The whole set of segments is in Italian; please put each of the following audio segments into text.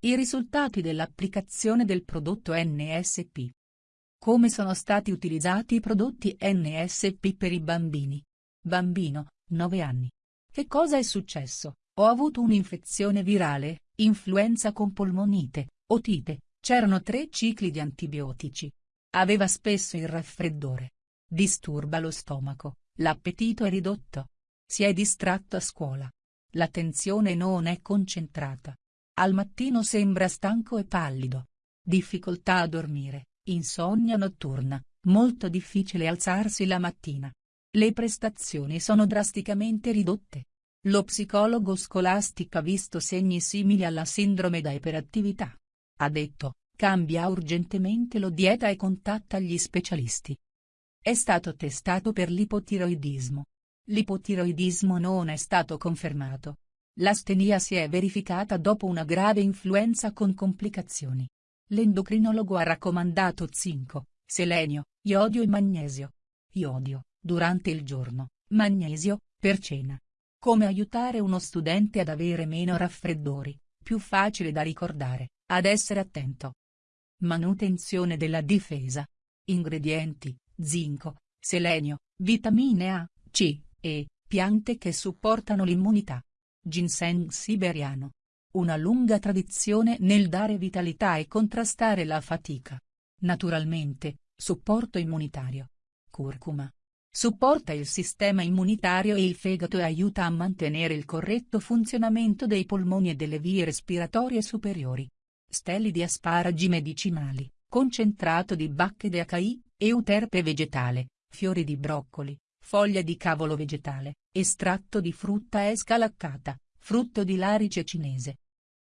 I risultati dell'applicazione del prodotto NSP. Come sono stati utilizzati i prodotti NSP per i bambini? Bambino, 9 anni. Che cosa è successo? Ho avuto un'infezione virale, influenza con polmonite, otite, c'erano tre cicli di antibiotici. Aveva spesso il raffreddore. Disturba lo stomaco, l'appetito è ridotto. Si è distratto a scuola. L'attenzione non è concentrata. Al mattino sembra stanco e pallido. Difficoltà a dormire, insonnia notturna, molto difficile alzarsi la mattina. Le prestazioni sono drasticamente ridotte. Lo psicologo scolastico ha visto segni simili alla sindrome da iperattività. Ha detto, cambia urgentemente lo dieta e contatta gli specialisti. È stato testato per l'ipotiroidismo. L'ipotiroidismo non è stato confermato. L'astenia si è verificata dopo una grave influenza con complicazioni. L'endocrinologo ha raccomandato zinco, selenio, iodio e magnesio. Iodio, durante il giorno, magnesio, per cena. Come aiutare uno studente ad avere meno raffreddori, più facile da ricordare, ad essere attento. Manutenzione della difesa. Ingredienti, zinco, selenio, vitamine A, C, E, piante che supportano l'immunità. Ginseng siberiano. Una lunga tradizione nel dare vitalità e contrastare la fatica. Naturalmente, supporto immunitario. Curcuma. Supporta il sistema immunitario e il fegato e aiuta a mantenere il corretto funzionamento dei polmoni e delle vie respiratorie superiori. Steli di asparagi medicinali, concentrato di bacche de acai, euterpe vegetale, fiori di broccoli, foglia di cavolo vegetale, estratto di frutta esca laccata, frutto di larice cinese.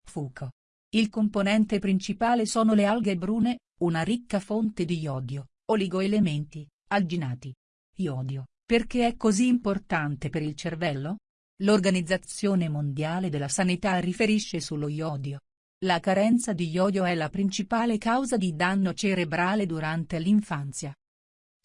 Fuco. Il componente principale sono le alghe brune, una ricca fonte di iodio, oligoelementi, alginati. Iodio, perché è così importante per il cervello? L'Organizzazione Mondiale della Sanità riferisce sullo iodio. La carenza di iodio è la principale causa di danno cerebrale durante l'infanzia.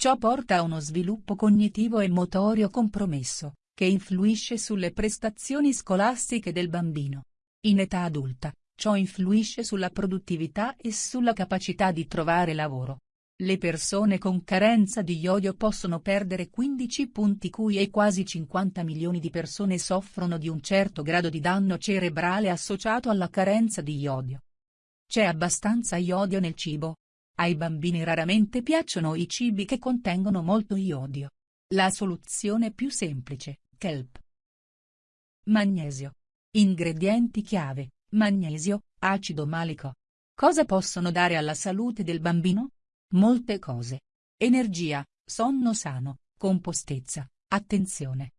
Ciò porta a uno sviluppo cognitivo e motorio compromesso, che influisce sulle prestazioni scolastiche del bambino. In età adulta, ciò influisce sulla produttività e sulla capacità di trovare lavoro. Le persone con carenza di iodio possono perdere 15 punti cui e quasi 50 milioni di persone soffrono di un certo grado di danno cerebrale associato alla carenza di iodio. C'è abbastanza iodio nel cibo? Ai bambini raramente piacciono i cibi che contengono molto iodio. La soluzione più semplice, kelp. Magnesio. Ingredienti chiave, magnesio, acido malico. Cosa possono dare alla salute del bambino? Molte cose. Energia, sonno sano, compostezza, attenzione.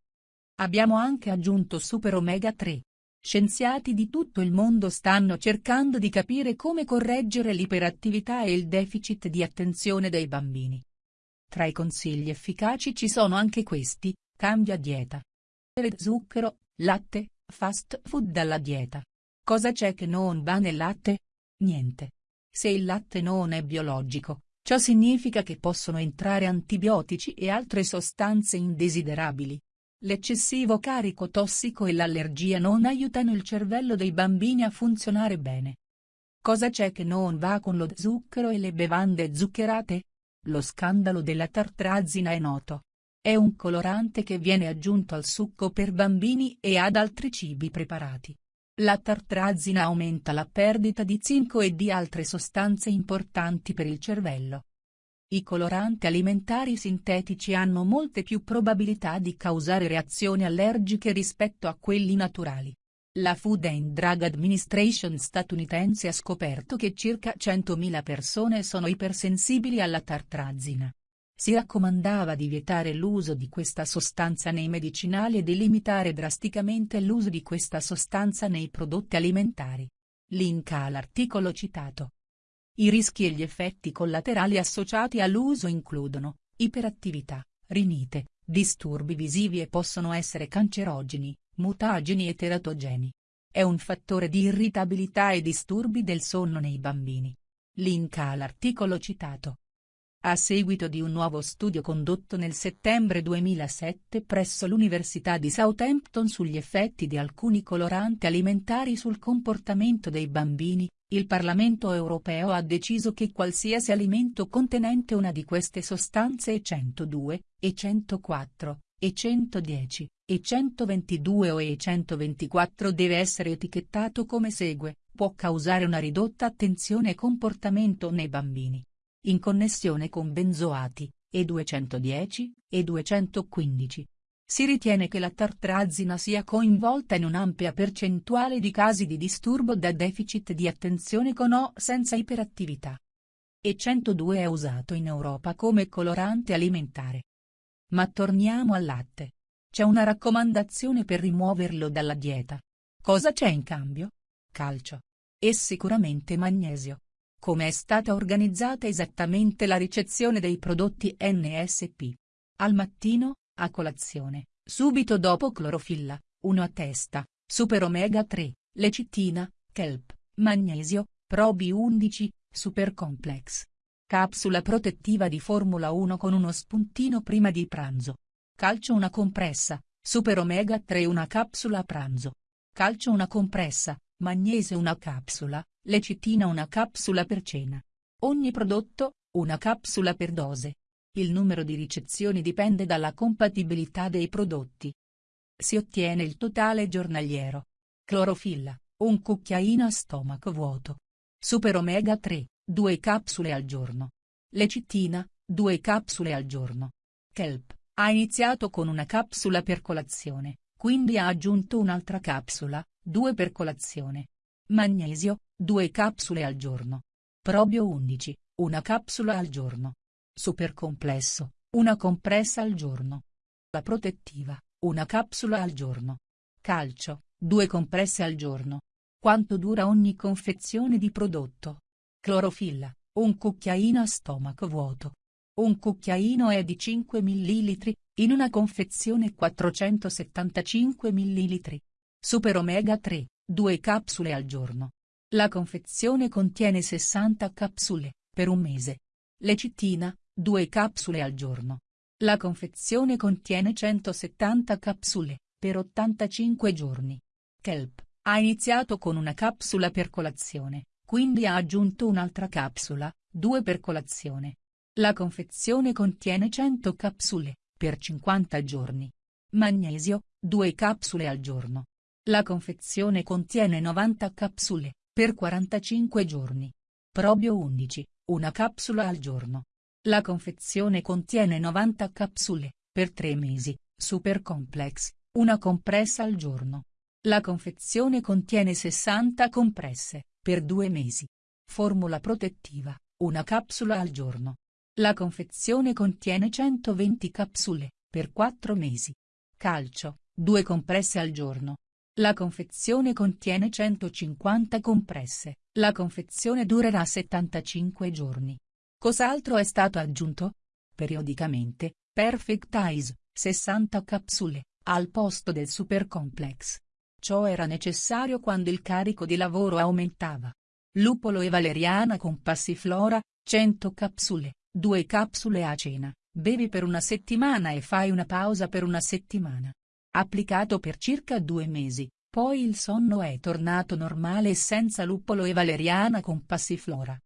Abbiamo anche aggiunto Super Omega 3. Scienziati di tutto il mondo stanno cercando di capire come correggere l'iperattività e il deficit di attenzione dei bambini. Tra i consigli efficaci ci sono anche questi, cambia dieta. Zucchero, latte, fast food dalla dieta. Cosa c'è che non va nel latte? Niente. Se il latte non è biologico, Ciò significa che possono entrare antibiotici e altre sostanze indesiderabili. L'eccessivo carico tossico e l'allergia non aiutano il cervello dei bambini a funzionare bene. Cosa c'è che non va con lo zucchero e le bevande zuccherate? Lo scandalo della tartrazina è noto. È un colorante che viene aggiunto al succo per bambini e ad altri cibi preparati. La tartrazina aumenta la perdita di zinco e di altre sostanze importanti per il cervello. I coloranti alimentari sintetici hanno molte più probabilità di causare reazioni allergiche rispetto a quelli naturali. La Food and Drug Administration statunitense ha scoperto che circa 100.000 persone sono ipersensibili alla tartrazina. Si raccomandava di vietare l'uso di questa sostanza nei medicinali e di limitare drasticamente l'uso di questa sostanza nei prodotti alimentari. Link all'articolo citato. I rischi e gli effetti collaterali associati all'uso includono, iperattività, rinite, disturbi visivi e possono essere cancerogeni, mutageni e teratogeni. È un fattore di irritabilità e disturbi del sonno nei bambini. Link all'articolo citato. a seguito di un nuovo studio condotto nel settembre 2007 presso l'Università di Southampton sugli effetti di alcuni coloranti alimentari sul comportamento dei bambini, il Parlamento europeo ha deciso che qualsiasi alimento contenente una di queste sostanze E 102, E 104, E 110, E 122 o E 124 deve essere etichettato come segue, può causare una ridotta attenzione e comportamento nei bambini in connessione con benzoati, E210, E215. Si ritiene che la tartrazina sia coinvolta in un'ampia percentuale di casi di disturbo da deficit di attenzione con o senza iperattività. E102 è usato in Europa come colorante alimentare. Ma torniamo al latte. C'è una raccomandazione per rimuoverlo dalla dieta. Cosa c'è in cambio? Calcio. E sicuramente magnesio. Come è stata organizzata esattamente la ricezione dei prodotti NSP? Al mattino, a colazione, subito dopo clorofilla, 1 a testa, super omega 3, lecitina, kelp, magnesio, probi 11, super complex. Capsula protettiva di Formula 1 con uno spuntino prima di pranzo. Calcio una compressa, super omega 3 una capsula a pranzo. Calcio una compressa, magnesio una capsula, lecitina una capsula per cena. Ogni prodotto, una capsula per dose. Il numero di ricezioni dipende dalla compatibilità dei prodotti. Si ottiene il totale giornaliero. Clorofilla, un cucchiaino a stomaco vuoto. Super omega 3, 2 capsule al giorno. Lecitina, 2 capsule al giorno. Kelp, ha iniziato con una capsula per colazione, quindi ha aggiunto un'altra capsula, 2 per colazione. Magnesio, 2 capsule al giorno. Probio 11, una capsula al giorno. Supercomplesso, una compressa al giorno. La protettiva, una capsula al giorno. Calcio, 2 compresse al giorno. Quanto dura ogni confezione di prodotto? Clorofilla, un cucchiaino a stomaco vuoto. Un cucchiaino è di 5 ml, in una confezione 475 ml. Super omega 3, 2 capsule al giorno. La confezione contiene 60 capsule, per un mese. Lecitina, 2 capsule al giorno. La confezione contiene 170 capsule, per 85 giorni. Kelp, ha iniziato con una capsula per colazione, quindi ha aggiunto un'altra capsula, 2 per colazione. La confezione contiene 100 capsule, per 50 giorni. Magnesio, 2 capsule al giorno. La confezione contiene 90 capsule, per 45 giorni. Probio 11, una capsula al giorno. La confezione contiene 90 capsule, per 3 mesi, Super Complex, una compressa al giorno. La confezione contiene 60 compresse, per 2 mesi. Formula protettiva, una capsula al giorno. La confezione contiene 120 capsule, per 4 mesi. Calcio, 2 compresse al giorno. La confezione contiene 150 compresse, la confezione durerà 75 giorni. Cos'altro è stato aggiunto? Periodicamente, Perfect Eyes, 60 capsule, al posto del Super Complex. Ciò era necessario quando il carico di lavoro aumentava. Lupolo e valeriana con passiflora, 100 capsule, 2 capsule a cena, bevi per una settimana e fai una pausa per una settimana applicato per circa due mesi, poi il sonno è tornato normale senza luppolo e valeriana con passiflora.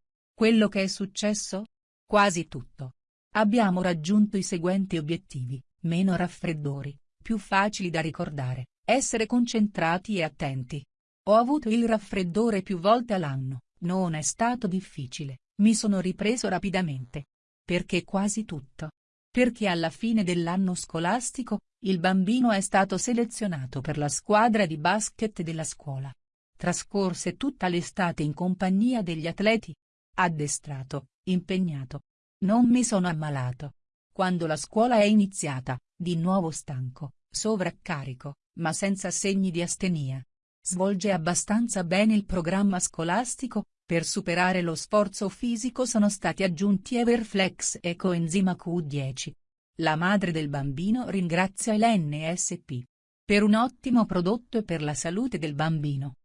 Quello che è successo? Quasi tutto. Abbiamo raggiunto i seguenti obiettivi, meno raffreddori, più facili da ricordare, essere concentrati e attenti. Ho avuto il raffreddore più volte all'anno, non è stato difficile, mi sono ripreso rapidamente. Perché quasi tutto. Perché alla fine dell'anno scolastico, il bambino è stato selezionato per la squadra di basket della scuola. Trascorse tutta l'estate in compagnia degli atleti. Addestrato, impegnato. Non mi sono ammalato. Quando la scuola è iniziata, di nuovo stanco, sovraccarico, ma senza segni di astenia. Svolge abbastanza bene il programma scolastico, per superare lo sforzo fisico sono stati aggiunti Everflex e coenzima Q10, la madre del bambino ringrazia l'NSP. Per un ottimo prodotto e per la salute del bambino.